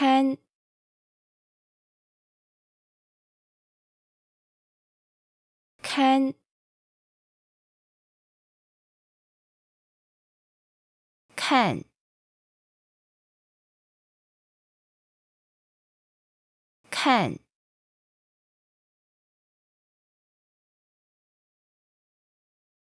看，看，看，看。